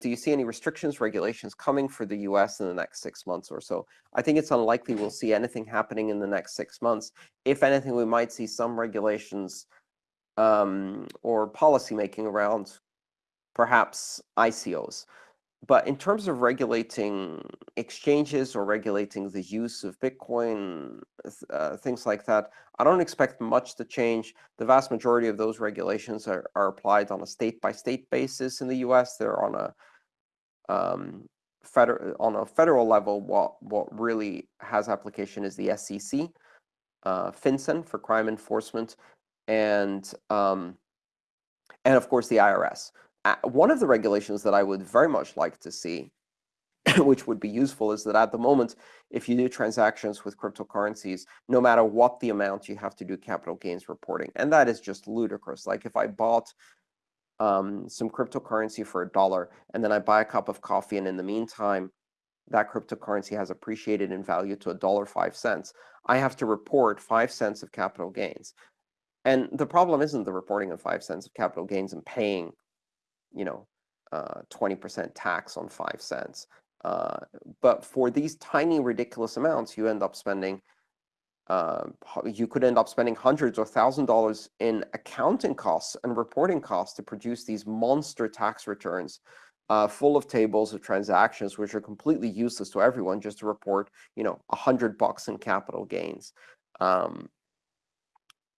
do you see any restrictions, regulations coming for the US in the next six months or so? I think it's unlikely we'll see anything happening in the next six months. If anything, we might see some regulations um, or policymaking around perhaps ICOs. But in terms of regulating exchanges or regulating the use of Bitcoin, uh, things like that, I don't expect much to change. The vast majority of those regulations are, are applied on a state-by-state -state basis in the US. They're on a um, federal on a federal level. What what really has application is the SEC, uh, FinCEN for crime enforcement, and um, and of course the IRS. One of the regulations that I would very much like to see, which would be useful, is that at the moment, if you do transactions with cryptocurrencies, no matter what the amount, you have to do capital gains reporting. And that is just ludicrous. Like if I bought um, some cryptocurrency for a dollar, and then I buy a cup of coffee, and in the meantime, that cryptocurrency has appreciated in value to a dollar five cents, I have to report five cents of capital gains. And the problem isn't the reporting of five cents of capital gains and paying, you know, 20% uh, tax on five cents. Uh, but for these tiny, ridiculous amounts, you end up spending uh, you could end up spending hundreds or thousand dollars in accounting costs and reporting costs to produce these monster tax returns uh, full of tables of transactions which are completely useless to everyone just to report you know a hundred bucks in capital gains. Um,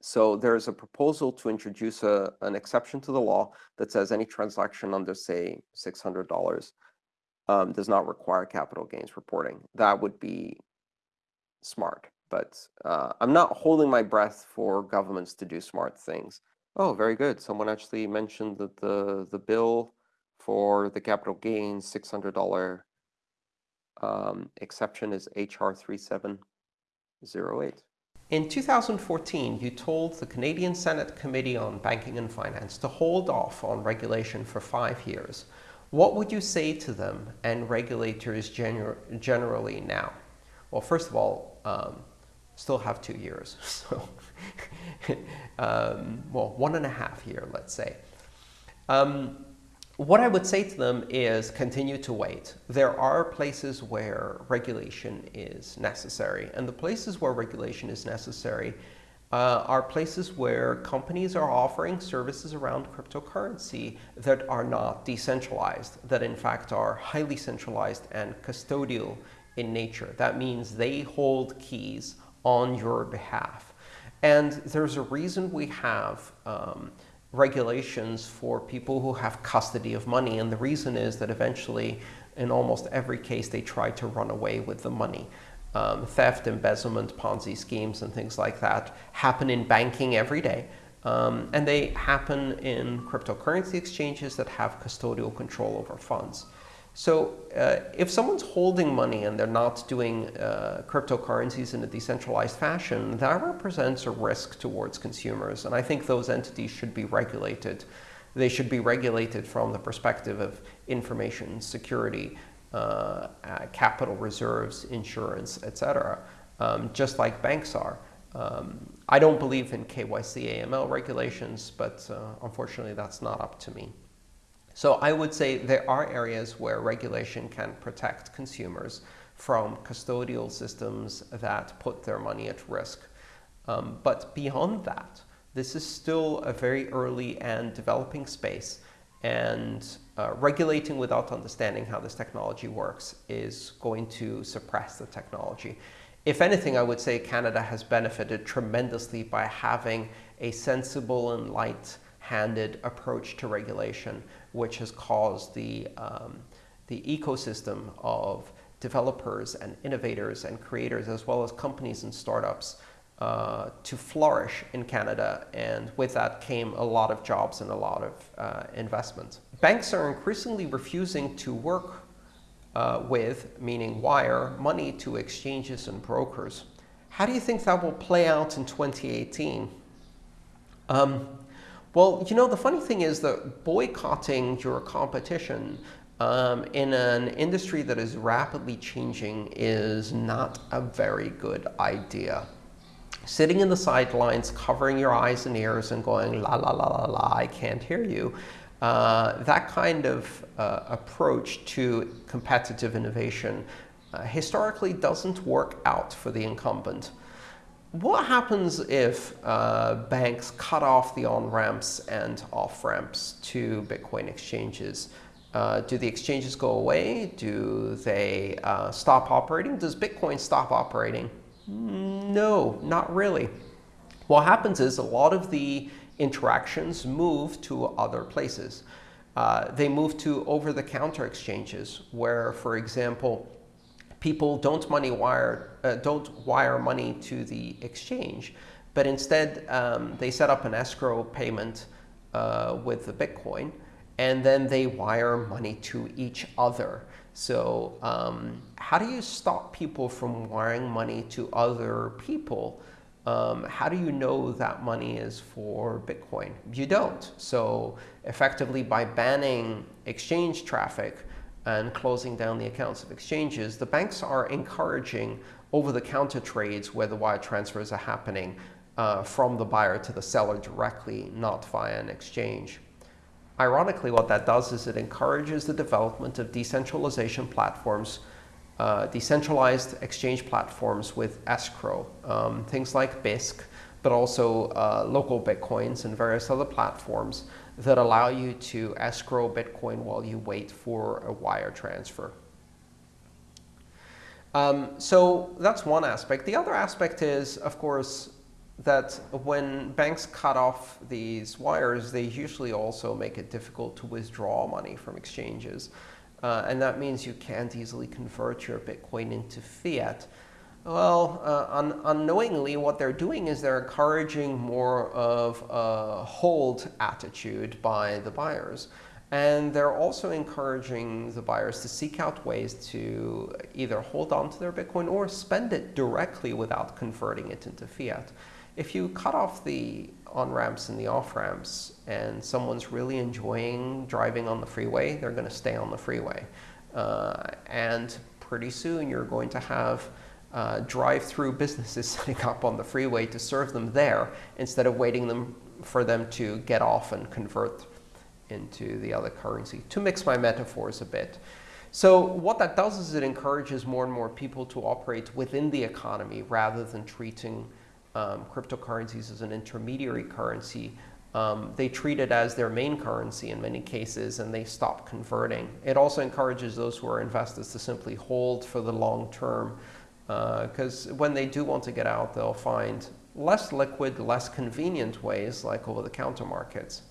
so there's a proposal to introduce a, an exception to the law that says any transaction under say $600 um, does not require capital gains reporting. That would be smart but uh, I'm not holding my breath for governments to do smart things. Oh, very good. Someone actually mentioned that the, the bill for the capital gains $600 um, exception is HR 3708. In 2014, you told the Canadian Senate Committee on Banking and Finance to hold off on regulation for five years. What would you say to them and regulators gener generally now? Well, first of all, um, still have two years. So, um, well, one and a half year, let's say. Um, what I would say to them is continue to wait. There are places where regulation is necessary. And the places where regulation is necessary uh, are places where companies are offering services around cryptocurrency that are not decentralized, that in fact are highly centralized and custodial in nature. That means they hold keys on your behalf. And there's a reason we have um, regulations for people who have custody of money. And the reason is that eventually, in almost every case, they try to run away with the money. Um, theft, embezzlement, Ponzi schemes, and things like that happen in banking every day. Um, and they happen in cryptocurrency exchanges that have custodial control over funds. So uh, if someone's holding money and they're not doing uh, cryptocurrencies in a decentralized fashion, that represents a risk towards consumers. And I think those entities should be regulated. They should be regulated from the perspective of information security, uh, uh capital reserves, insurance, etc., um, just like banks are. Um, I don't believe in KYC AML regulations, but uh, unfortunately, that's not up to me. So I would say there are areas where regulation can protect consumers from custodial systems that put their money at risk. Um, but beyond that, this is still a very early and developing space. And uh, regulating without understanding how this technology works is going to suppress the technology. If anything, I would say Canada has benefited tremendously by having a sensible and light-handed approach to regulation which has caused the, um, the ecosystem of developers and innovators and creators, as well as companies and startups, uh, to flourish in Canada. And with that came a lot of jobs and a lot of uh, investment. Banks are increasingly refusing to work uh, with, meaning wire, money to exchanges and brokers. How do you think that will play out in 2018? Um, well, you know, the funny thing is that boycotting your competition um, in an industry that is rapidly changing is not a very good idea. Sitting in the sidelines, covering your eyes and ears and going, la, la, la, la, la, I can't hear you, Uh, that kind of uh, approach to competitive innovation uh, historically doesn't work out for the incumbent. What happens if uh, banks cut off the on-ramps and off-ramps to Bitcoin exchanges? Uh, do the exchanges go away? Do they uh, stop operating? Does Bitcoin stop operating? No, not really. What happens is a lot of the interactions move to other places. Uh, they move to over-the-counter exchanges, where, for example, people don't money wire uh, don't wire money to the exchange, but instead um, they set up an escrow payment uh, with the Bitcoin, and then they wire money to each other. So um, how do you stop people from wiring money to other people? Um, how do you know that money is for Bitcoin? You don't. So effectively, by banning exchange traffic and closing down the accounts of exchanges, the banks are encouraging over-the-counter trades where the wire transfers are happening uh, from the buyer to the seller directly, not via an exchange. Ironically, what that does is it encourages the development of decentralization platforms, uh, decentralized exchange platforms with escrow, um, things like Bisq, but also uh, local Bitcoins and various other platforms that allow you to escrow Bitcoin while you wait for a wire transfer. Um, so that's one aspect. The other aspect is, of course, that when banks cut off these wires, they usually also make it difficult to withdraw money from exchanges. Uh, and that means you can't easily convert your Bitcoin into fiat. Well, uh, un unknowingly, what they're doing is they're encouraging more of a hold attitude by the buyers. And they're also encouraging the buyers to seek out ways to either hold on to their Bitcoin or spend it directly without converting it into fiat if you cut off the on-ramps and the off-ramps and someone's really enjoying driving on the freeway, they're going to stay on the freeway. Uh, and pretty soon you're going to have uh, drive-through businesses setting up on the freeway to serve them there instead of waiting them for them to get off and convert into the other currency, to mix my metaphors a bit. So what that does is it encourages more and more people to operate within the economy rather than treating um, cryptocurrencies as an intermediary currency, um, they treat it as their main currency in many cases, and they stop converting. It also encourages those who are investors to simply hold for the long term, because uh, when they do want to get out, they'll find less liquid, less convenient ways, like over-the-counter markets.